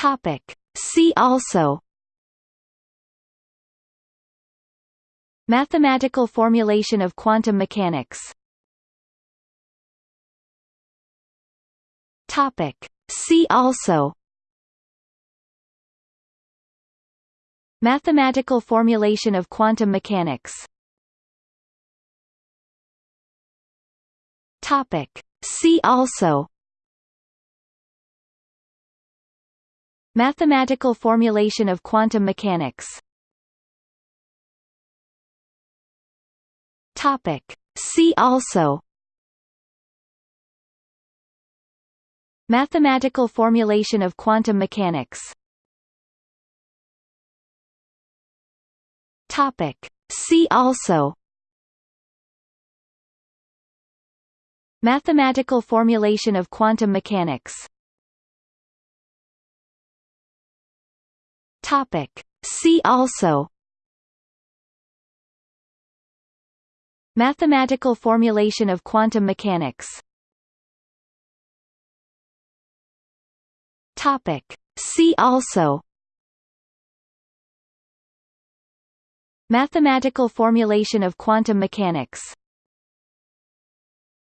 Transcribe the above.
Topic. See also Mathematical formulation of quantum mechanics Topic. See also Mathematical formulation of quantum mechanics Topic. See also Mathematical formulation of quantum mechanics. Topic. See also. Mathematical formulation of quantum mechanics. Topic. See also. Mathematical formulation of quantum mechanics Topic. See also Mathematical formulation of quantum mechanics Topic. See also Mathematical formulation of quantum mechanics